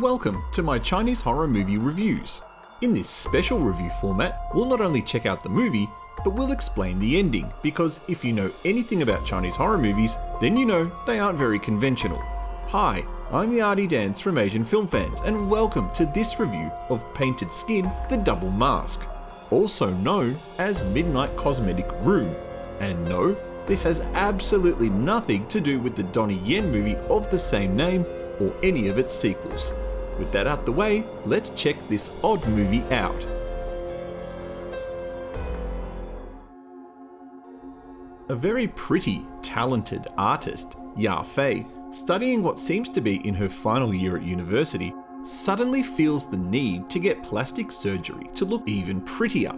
Welcome to my Chinese horror movie reviews. In this special review format, we'll not only check out the movie, but we'll explain the ending, because if you know anything about Chinese horror movies, then you know they aren't very conventional. Hi, I'm the Artie Dance from Asian Film Fans, and welcome to this review of Painted Skin The Double Mask, also known as Midnight Cosmetic Room. And no, this has absolutely nothing to do with the Donnie Yen movie of the same name or any of its sequels. With that out the way, let's check this odd movie out. A very pretty, talented artist, Ya Fei, studying what seems to be in her final year at university, suddenly feels the need to get plastic surgery to look even prettier.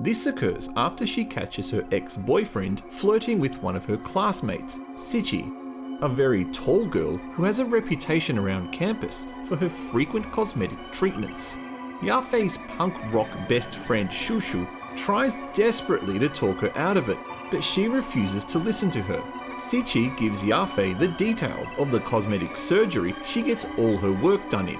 This occurs after she catches her ex-boyfriend flirting with one of her classmates, Sichi, a very tall girl who has a reputation around campus for her frequent cosmetic treatments. Yafei's punk rock best friend Shushu tries desperately to talk her out of it, but she refuses to listen to her. Sichi gives Yafei the details of the cosmetic surgery she gets all her work done in.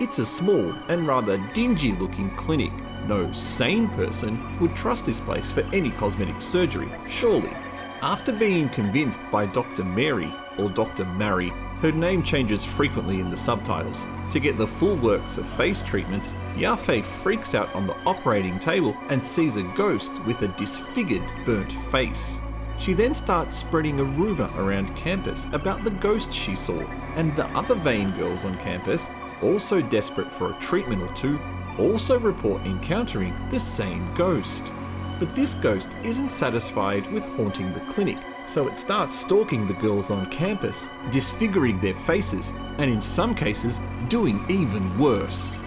It's a small and rather dingy looking clinic. No sane person would trust this place for any cosmetic surgery, surely. After being convinced by Dr. Mary, or Dr. Mary, her name changes frequently in the subtitles, to get the full works of face treatments, Yafei freaks out on the operating table and sees a ghost with a disfigured, burnt face. She then starts spreading a rumour around campus about the ghost she saw, and the other vain girls on campus, also desperate for a treatment or two, also report encountering the same ghost. But this ghost isn't satisfied with haunting the clinic, so it starts stalking the girls on campus, disfiguring their faces, and in some cases, doing even worse.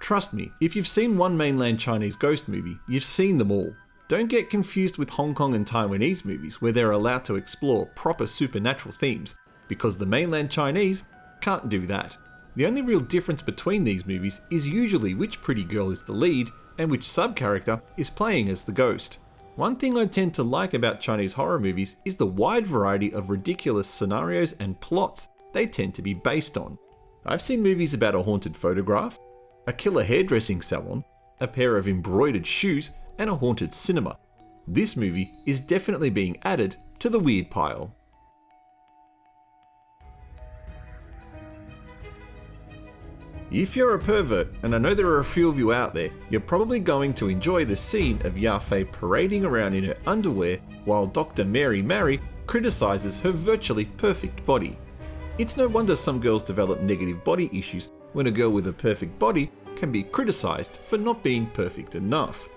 Trust me, if you've seen one mainland Chinese ghost movie, you've seen them all. Don't get confused with Hong Kong and Taiwanese movies where they're allowed to explore proper supernatural themes, because the mainland Chinese can't do that. The only real difference between these movies is usually which pretty girl is the lead and which sub-character is playing as the ghost. One thing I tend to like about Chinese horror movies is the wide variety of ridiculous scenarios and plots they tend to be based on. I've seen movies about a haunted photograph, a killer hairdressing salon, a pair of embroidered shoes, and a haunted cinema. This movie is definitely being added to the weird pile. If you're a pervert, and I know there are a few of you out there, you're probably going to enjoy the scene of Yafei parading around in her underwear while Dr. Mary Mary criticises her virtually perfect body. It's no wonder some girls develop negative body issues when a girl with a perfect body can be criticised for not being perfect enough.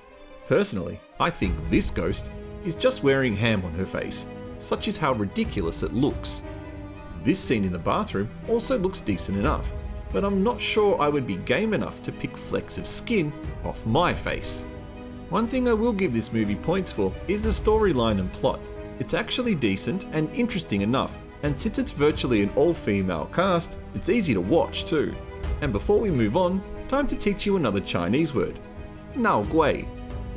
Personally, I think this ghost is just wearing ham on her face, such is how ridiculous it looks. This scene in the bathroom also looks decent enough, but I'm not sure I would be game enough to pick flecks of skin off my face. One thing I will give this movie points for is the storyline and plot. It's actually decent and interesting enough, and since it's virtually an all-female cast, it's easy to watch too. And before we move on, time to teach you another Chinese word. Nao Gui.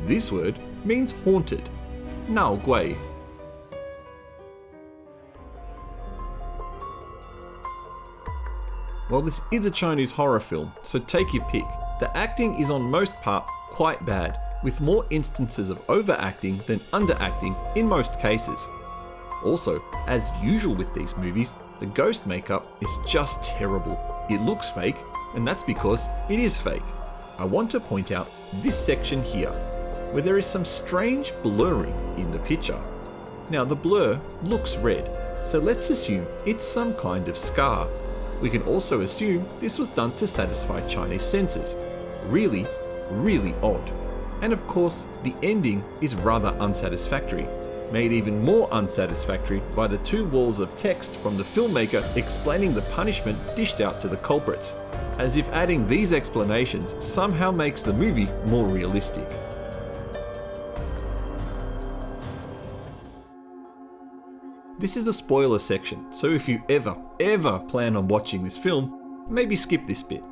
This word means haunted. Nao Gui Well, this is a Chinese horror film, so take your pick. The acting is on most part quite bad, with more instances of overacting than underacting in most cases. Also, as usual with these movies, the ghost makeup is just terrible. It looks fake, and that's because it is fake. I want to point out this section here, where there is some strange blurring in the picture. Now the blur looks red, so let's assume it's some kind of scar we can also assume this was done to satisfy Chinese censors. Really, really odd. And of course, the ending is rather unsatisfactory, made even more unsatisfactory by the two walls of text from the filmmaker explaining the punishment dished out to the culprits, as if adding these explanations somehow makes the movie more realistic. This is a spoiler section, so if you ever, ever plan on watching this film, maybe skip this bit.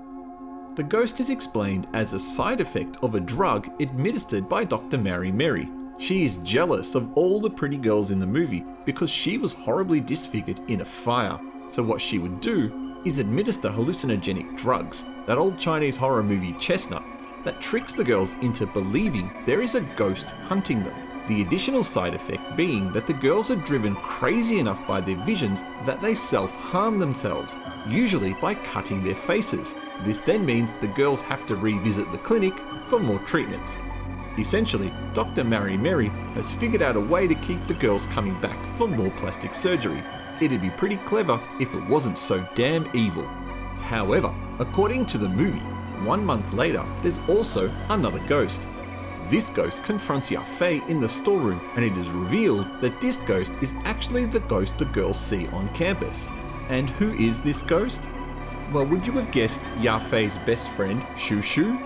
The ghost is explained as a side effect of a drug administered by Dr. Mary Mary, She is jealous of all the pretty girls in the movie because she was horribly disfigured in a fire. So what she would do is administer hallucinogenic drugs, that old Chinese horror movie chestnut, that tricks the girls into believing there is a ghost hunting them. The additional side effect being that the girls are driven crazy enough by their visions that they self-harm themselves, usually by cutting their faces. This then means the girls have to revisit the clinic for more treatments. Essentially, Dr. Mary Mary has figured out a way to keep the girls coming back for more plastic surgery. It'd be pretty clever if it wasn't so damn evil. However, according to the movie, one month later, there's also another ghost. This ghost confronts Yafei in the storeroom and it is revealed that this ghost is actually the ghost the girls see on campus. And who is this ghost? Well, would you have guessed Yafei's best friend, Shu Shu?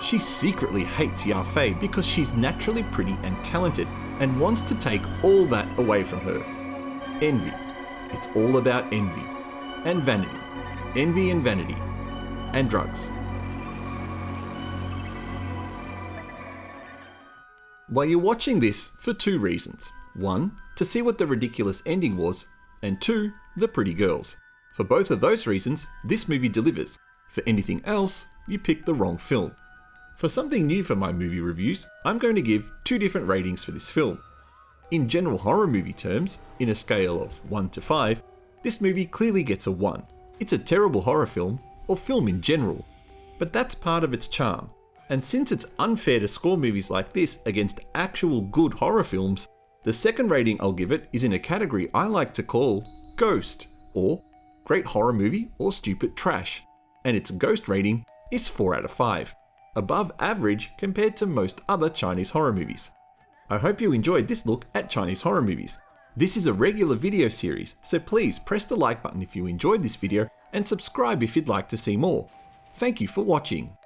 She secretly hates Yafei because she's naturally pretty and talented and wants to take all that away from her. Envy. It's all about envy. And vanity. Envy and vanity. And drugs. Well, you're watching this for two reasons. One, to see what the ridiculous ending was, and two, the pretty girls. For both of those reasons, this movie delivers. For anything else, you picked the wrong film. For something new for my movie reviews, I'm going to give two different ratings for this film. In general horror movie terms, in a scale of 1 to 5, this movie clearly gets a 1. It's a terrible horror film, or film in general. But that's part of its charm. And since it's unfair to score movies like this against actual good horror films, the second rating I'll give it is in a category I like to call Ghost, or Great Horror Movie or Stupid Trash, and its Ghost rating is 4 out of 5, above average compared to most other Chinese horror movies. I hope you enjoyed this look at Chinese horror movies. This is a regular video series, so please press the like button if you enjoyed this video and subscribe if you'd like to see more. Thank you for watching.